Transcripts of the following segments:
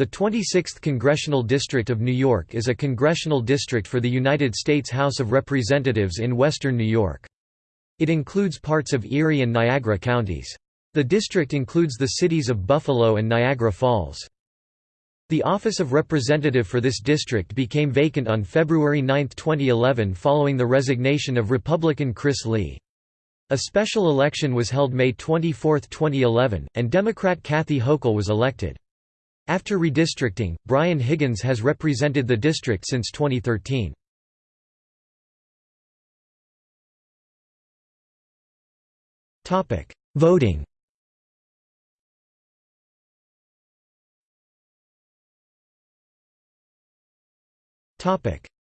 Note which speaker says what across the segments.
Speaker 1: The 26th Congressional District of New York is a congressional district for the United States House of Representatives in western New York. It includes parts of Erie and Niagara counties. The district includes the cities of Buffalo and Niagara Falls. The office of representative for this district became vacant on February 9, 2011 following the resignation of Republican Chris Lee. A special election was held May 24, 2011, and Democrat Kathy Hochul was elected. After redistricting, Brian Higgins has represented the district since 2013. Voting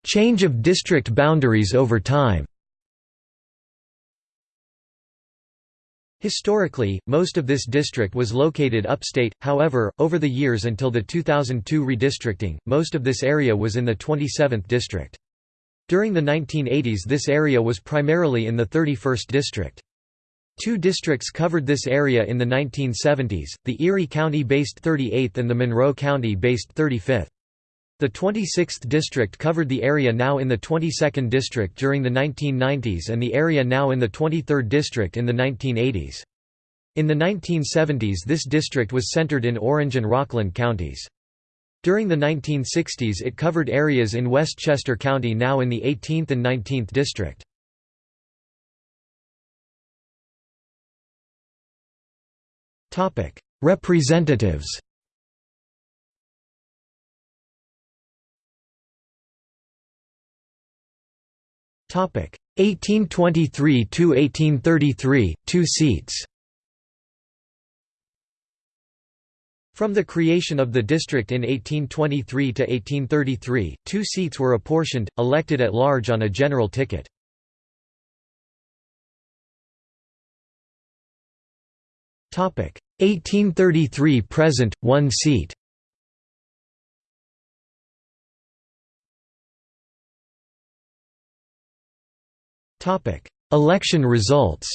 Speaker 1: Change of district boundaries over time Historically, most of this district was located upstate, however, over the years until the 2002 redistricting, most of this area was in the 27th district. During the 1980s this area was primarily in the 31st district. Two districts covered this area in the 1970s, the Erie County-based 38th and the Monroe County-based 35th. The 26th district covered the area now in the 22nd district during the 1990s and the area now in the 23rd district in the 1980s. In the 1970s this district was centered in Orange and Rockland counties. During the 1960s it covered areas in Westchester County now in the 18th and 19th district. Representatives 1823 to 1833 2 seats. From the creation of the district in 1823 to 1833 two seats were apportioned elected at large on a general ticket. Topic. 1833 present 1 seat Election results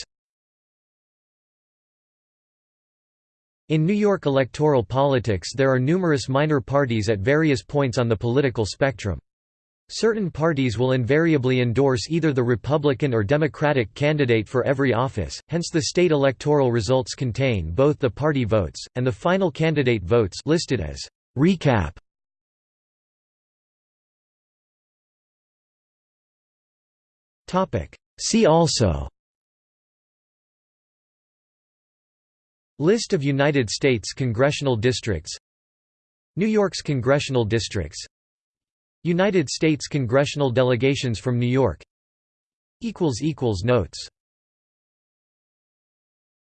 Speaker 1: In New York electoral politics there are numerous minor parties at various points on the political spectrum. Certain parties will invariably endorse either the Republican or Democratic candidate for every office, hence the state electoral results contain both the party votes, and the final candidate votes listed as recap. See also. List of United States congressional districts. New York's congressional districts. United States congressional delegations from New York. Notes